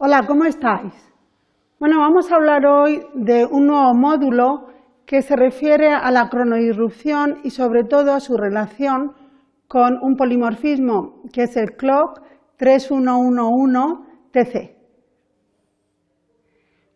Hola, ¿cómo estáis? Bueno, vamos a hablar hoy de un nuevo módulo que se refiere a la cronoirrupción y sobre todo a su relación con un polimorfismo que es el clock 3111TC.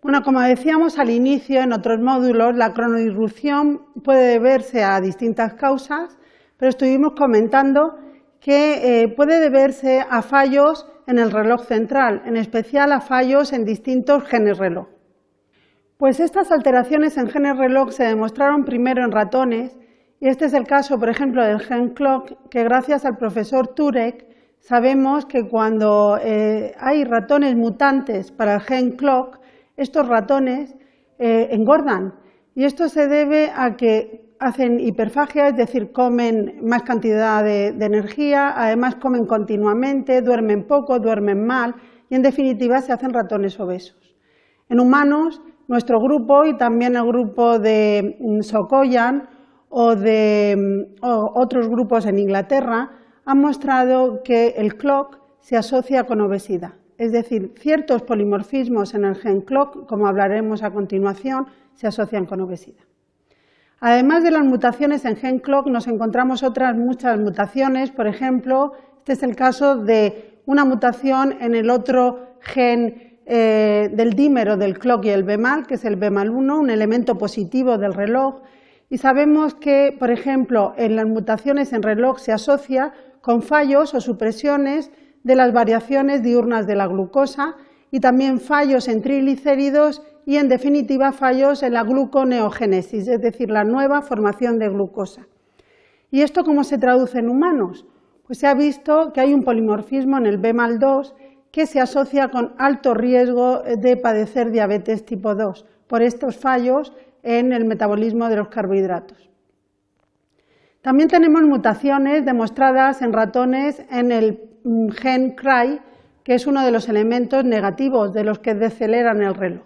Bueno, como decíamos al inicio en otros módulos, la cronoirrupción puede deberse a distintas causas, pero estuvimos comentando que eh, puede deberse a fallos en el reloj central, en especial a fallos en distintos genes reloj. Pues estas alteraciones en genes reloj se demostraron primero en ratones y este es el caso, por ejemplo, del gen clock, que gracias al profesor Turek sabemos que cuando eh, hay ratones mutantes para el gen clock, estos ratones eh, engordan y esto se debe a que hacen hiperfagia, es decir, comen más cantidad de, energía, además comen continuamente, duermen poco, duermen mal y en definitiva se hacen ratones obesos. En humanos, nuestro grupo y también el grupo de mm, Sokoyan o de mm, otros grupos en Inglaterra han mostrado que el clock se asocia con obesidad. Es decir, ciertos polimorfismos en el gen clock, como hablaremos a continuación, se asocian con obesidad. Además de las mutaciones en gen clock, nos encontramos otras muchas mutaciones. Por ejemplo, este es el caso de una mutación en el otro gen eh, del dímero del clock y el BMAL, que es el BMAL1, un elemento positivo del reloj. Y sabemos que, por ejemplo, en las mutaciones en reloj se asocia con fallos o supresiones de las variaciones diurnas de la glucosa y también fallos en triglicéridos y, en definitiva, fallos en la gluconeogénesis, es decir, la nueva formación de glucosa. ¿Y esto cómo se traduce en humanos? Pues se ha visto que hay un polimorfismo en el B-2 que se asocia con alto riesgo de padecer diabetes tipo 2 por estos fallos en el metabolismo de los carbohidratos. También tenemos mutaciones demostradas en ratones en el mm, gen CRY, que es uno de los elementos negativos de los que deceleran el reloj.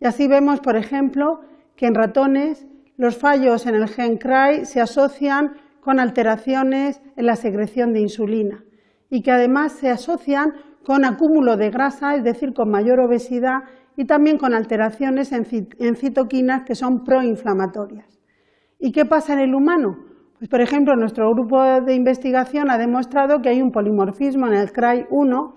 Y así vemos, por ejemplo, que en ratones los fallos en el gen CRY se asocian con alteraciones en la secreción de insulina y que además se asocian con acúmulo de grasa, es decir, con mayor obesidad y también con alteraciones en citoquinas que son proinflamatorias. ¿Y qué pasa en el humano? Pues, por ejemplo, nuestro grupo de investigación ha demostrado que hay un polimorfismo en el CRY1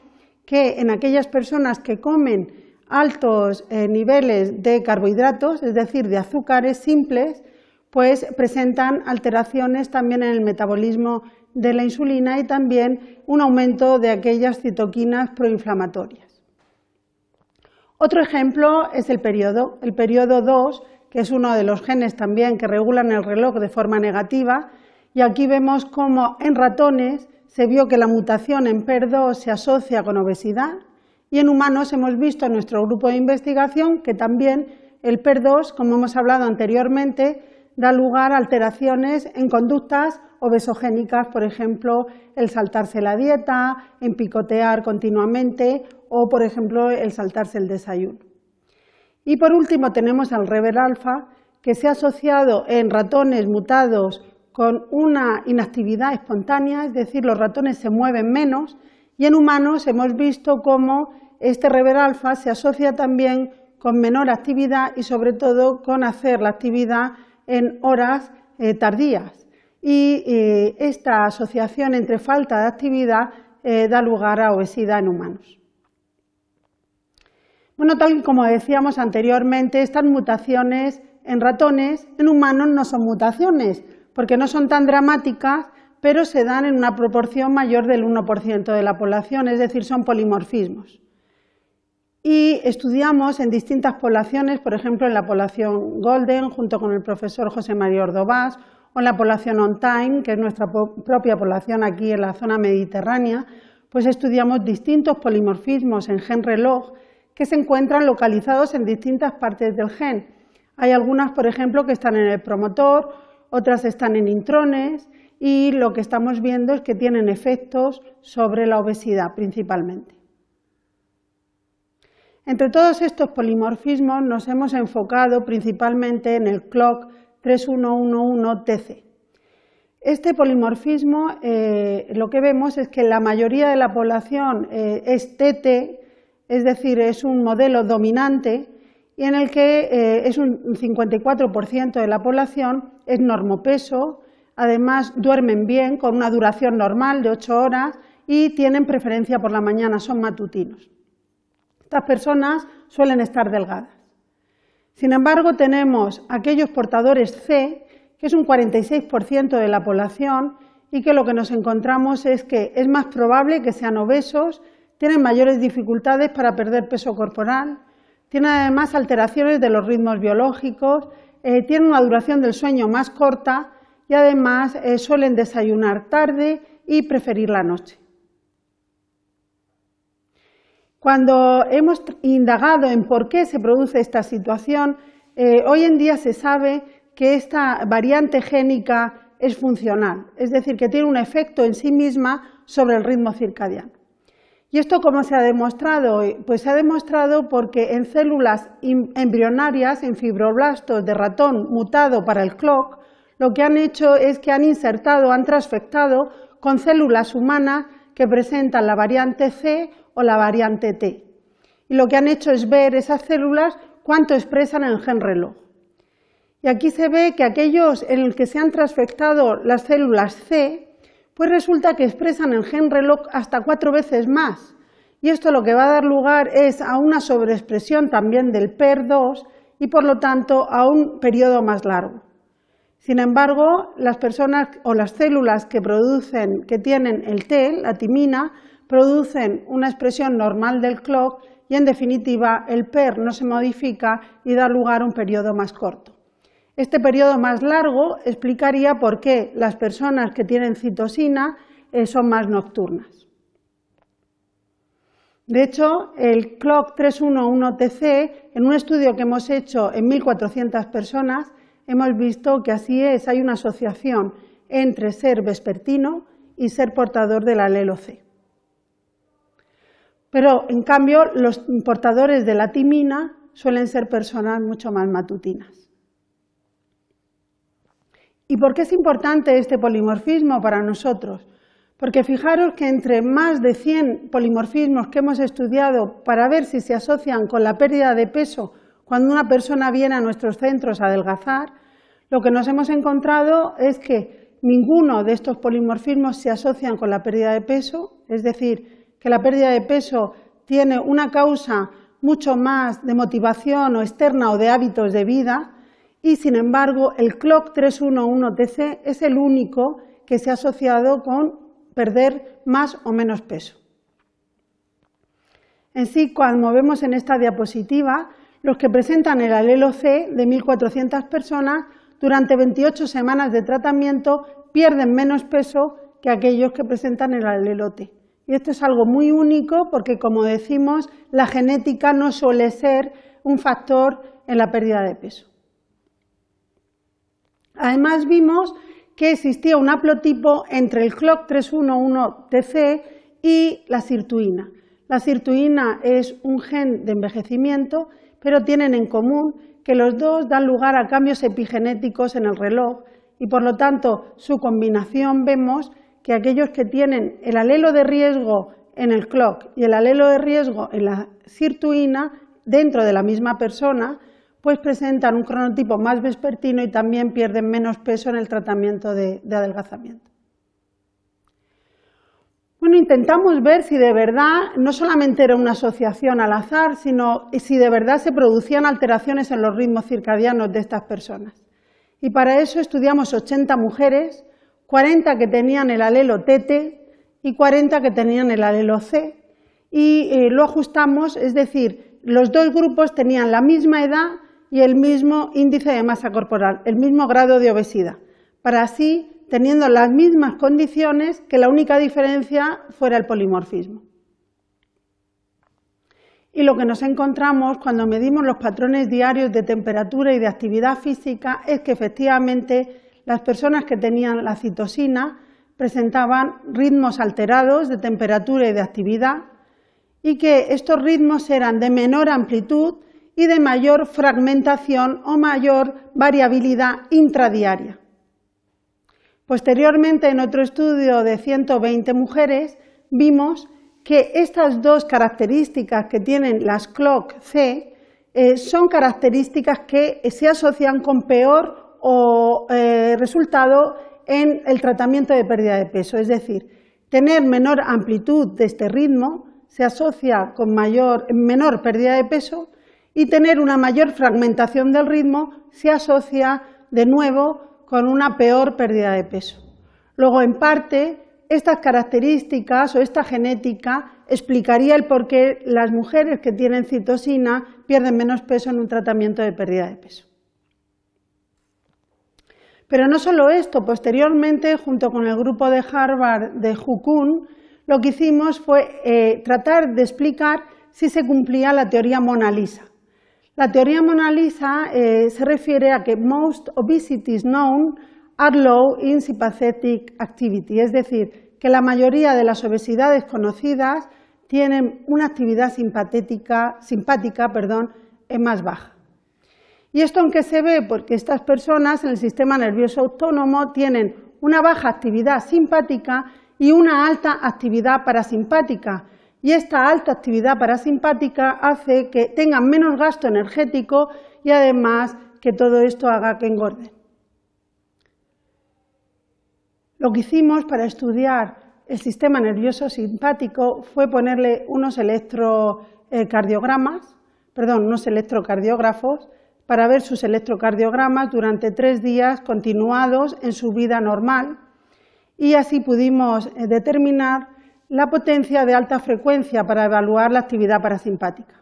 que en aquellas personas que comen altos eh, niveles de carbohidratos, es decir, de azúcares simples, pues presentan alteraciones también en el metabolismo de la insulina y también un aumento de aquellas citoquinas proinflamatorias. Otro ejemplo es el periodo, el periodo 2, que es uno de los genes también que regulan el reloj de forma negativa, y aquí vemos cómo en ratones se vio que la mutación en PER2 se asocia con obesidad y en humanos hemos visto en nuestro grupo de investigación que también el PER2, como hemos hablado anteriormente, da lugar a alteraciones en conductas obesogénicas, por ejemplo, el saltarse la dieta, en picotear continuamente o, por ejemplo, el saltarse el desayuno. Y por último tenemos al rever alfa, que se ha asociado en ratones mutados con una inactividad espontánea, es decir, los ratones se mueven menos, y en humanos hemos visto cómo este rever alfa se asocia también con menor actividad y sobre todo con hacer la actividad en horas eh, tardías. Y eh, esta asociación entre falta de actividad eh, da lugar a obesidad en humanos. Bueno, tal como decíamos anteriormente, estas mutaciones en ratones, en humanos no son mutaciones, porque no son tan dramáticas, pero se dan en una proporción mayor del 1% de la población, es decir, son polimorfismos. Y estudiamos en distintas poblaciones, por ejemplo, en la población Golden, junto con el profesor José María Ordovás, o en la población On Time, que es nuestra propia población aquí en la zona mediterránea, pues estudiamos distintos polimorfismos en gen reloj que se encuentran localizados en distintas partes del gen. Hay algunas, por ejemplo, que están en el promotor, otras están en intrones y lo que estamos viendo es que tienen efectos sobre la obesidad principalmente. Entre todos estos polimorfismos nos hemos enfocado principalmente en el clock 3111TC. Este polimorfismo, eh, lo que vemos es que la mayoría de la población eh, es TT, es decir, es un modelo dominante y en el que eh, es un 54% de la población es normopeso, además duermen bien con una duración normal de 8 horas y tienen preferencia por la mañana, son matutinos. Estas personas suelen estar delgadas. Sin embargo, tenemos aquellos portadores C, que es un 46% de la población, y que lo que nos encontramos es que es más probable que sean obesos, tienen mayores dificultades para perder peso corporal, tienen además alteraciones de los ritmos biológicos, eh, tienen una duración del sueño más corta y además eh, suelen desayunar tarde y preferir la noche. Cuando hemos indagado en por qué se produce esta situación, eh, hoy en día se sabe que esta variante génica es funcional, es decir, que tiene un efecto en sí misma sobre el ritmo circadiano. ¿Y esto cómo se ha demostrado? Pues se ha demostrado porque en células embrionarias, en fibroblastos de ratón mutado para el clock, lo que han hecho es que han insertado, han transfectado con células humanas que presentan la variante C o la variante T. Y lo que han hecho es ver esas células cuánto expresan el gen reloj. Y aquí se ve que aquellos en los que se han transfectado las células C, pues resulta que expresan el gen reloj hasta cuatro veces más. Y esto lo que va a dar lugar es a una sobreexpresión también del PER2 y por lo tanto a un periodo más largo. Sin embargo, las personas o las células que producen, que tienen el T, la timina, producen una expresión normal del clock y en definitiva el PER no se modifica y da lugar a un periodo más corto. Este periodo más largo explicaría por qué las personas que tienen citosina eh, son más nocturnas. De hecho, el clock 311TC, en un estudio que hemos hecho en 1.400 personas, hemos visto que así es, hay una asociación entre ser vespertino y ser portador del alelo C. Pero, en cambio, los portadores de la timina suelen ser personas mucho más matutinas. ¿Y por qué es importante este polimorfismo para nosotros? Porque fijaros que entre más de 100 polimorfismos que hemos estudiado para ver si se asocian con la pérdida de peso cuando una persona viene a nuestros centros a adelgazar, lo que nos hemos encontrado es que ninguno de estos polimorfismos se asocian con la pérdida de peso, es decir, que la pérdida de peso tiene una causa mucho más de motivación o externa o de hábitos de vida y sin embargo el CLOC 311TC es el único que se ha asociado con perder más o menos peso. En sí, cuando vemos en esta diapositiva, los que presentan el alelo C de 1.400 personas durante 28 semanas de tratamiento pierden menos peso que aquellos que presentan el alelo T. Y esto es algo muy único porque, como decimos, la genética no suele ser un factor en la pérdida de peso. Además vimos que existía un haplotipo entre el CLOC311TC y la sirtuina. La sirtuina es un gen de envejecimiento, pero tienen en común que los dos dan lugar a cambios epigenéticos en el reloj y por lo tanto su combinación vemos que aquellos que tienen el alelo de riesgo en el clock y el alelo de riesgo en la sirtuina dentro de la misma persona pues presentan un cronotipo más vespertino y también pierden menos peso en el tratamiento de, adelgazamiento. Bueno, intentamos ver si de verdad no solamente era una asociación al azar, sino si de verdad se producían alteraciones en los ritmos circadianos de estas personas. Y para eso estudiamos 80 mujeres, 40 que tenían el alelo TT y 40 que tenían el alelo C, y eh, lo ajustamos, es decir, los dos grupos tenían la misma edad y el mismo índice de masa corporal, el mismo grado de obesidad, para así, teniendo las mismas condiciones, que la única diferencia fuera el polimorfismo. Y lo que nos encontramos cuando medimos los patrones diarios de temperatura y de actividad física es que efectivamente las personas que tenían la citosina presentaban ritmos alterados de temperatura y de actividad y que estos ritmos eran de menor amplitud y de mayor fragmentación o mayor variabilidad intradiaria. Posteriormente, en otro estudio de 120 mujeres, vimos que estas dos características que tienen las CLOC-C eh, son características que se asocian con peor o, eh, resultado en el tratamiento de pérdida de peso. Es decir, tener menor amplitud de este ritmo se asocia con mayor, menor pérdida de peso y tener una mayor fragmentación del ritmo se asocia de nuevo con una peor pérdida de peso. Luego, en parte, estas características o esta genética explicaría el por qué las mujeres que tienen citosina pierden menos peso en un tratamiento de pérdida de peso. Pero no solo esto, posteriormente, junto con el grupo de Harvard de Hukun, lo que hicimos fue eh, tratar de explicar si se cumplía la teoría Mona Lisa. La teoría Mona Lisa eh, se refiere a que most obesities known are low in sympathetic activity, es decir, que la mayoría de las obesidades conocidas tienen una actividad simpática, simpática perdón, más baja. Y esto aunque se ve porque estas personas en el sistema nervioso autónomo tienen una baja actividad simpática y una alta actividad parasimpática. Y esta alta actividad parasimpática hace que tengan menos gasto energético y además que todo esto haga que engorden. Lo que hicimos para estudiar el sistema nervioso simpático fue ponerle unos electrocardiogramas, perdón, unos electrocardiógrafos para ver sus electrocardiogramas durante tres días continuados en su vida normal y así pudimos eh, determinar la potencia de alta frecuencia para evaluar la actividad parasimpática.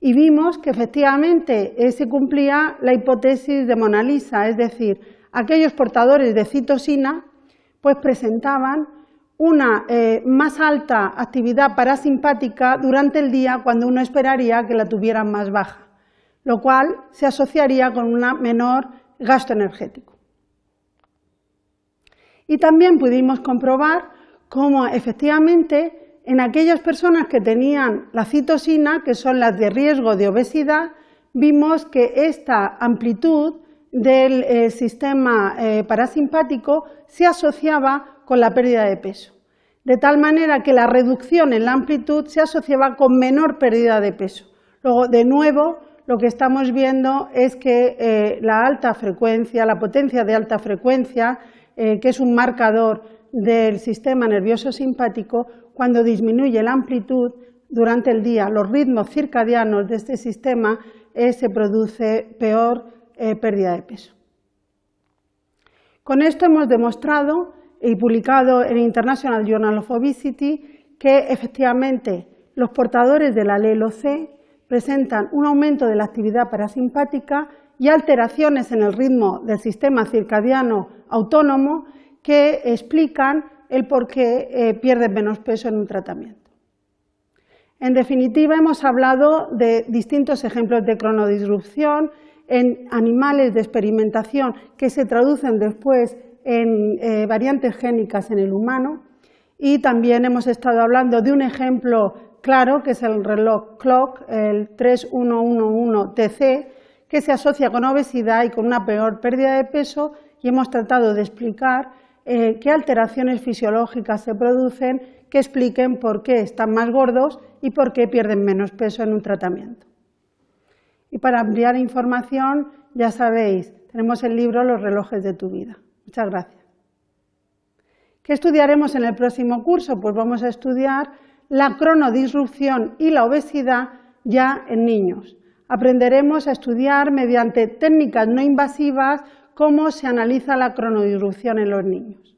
Y vimos que efectivamente se cumplía la hipótesis de Mona Lisa, es decir, aquellos portadores de citosina pues presentaban una eh, más alta actividad parasimpática durante el día cuando uno esperaría que la tuvieran más baja lo cual se asociaría con un menor gasto energético. Y también pudimos comprobar cómo efectivamente en aquellas personas que tenían la citosina, que son las de riesgo de obesidad, vimos que esta amplitud del eh, sistema eh, parasimpático se asociaba con la pérdida de peso, de tal manera que la reducción en la amplitud se asociaba con menor pérdida de peso. Luego, de nuevo, lo que estamos viendo es que eh, la alta frecuencia, la potencia de alta frecuencia, que es un marcador del sistema nervioso simpático, cuando disminuye la amplitud durante el día, los ritmos circadianos de este sistema, eh, se produce peor pérdida de peso. Con esto hemos demostrado y publicado en International Journal of Obesity que efectivamente los portadores del alelo C presentan un aumento de la actividad parasimpática y alteraciones en el ritmo del sistema circadiano autónomo que explican el por qué eh, pierden menos peso en un tratamiento. En definitiva, hemos hablado de distintos ejemplos de cronodisrupción en animales de experimentación que se traducen después en eh, variantes génicas en el humano y también hemos estado hablando de un ejemplo claro, que es el reloj clock, el 3111TC, que se asocia con obesidad y con una peor pérdida de peso y hemos tratado de explicar eh, qué alteraciones fisiológicas se producen que expliquen por qué están más gordos y por qué pierden menos peso en un tratamiento. Y para ampliar información, ya sabéis, tenemos el libro Los relojes de tu vida. Muchas gracias. ¿Qué estudiaremos en el próximo curso? Pues vamos a estudiar la cronodisrupción y la obesidad ya en niños. Aprenderemos a estudiar mediante técnicas no invasivas cómo se analiza la cronodisrupción en los niños.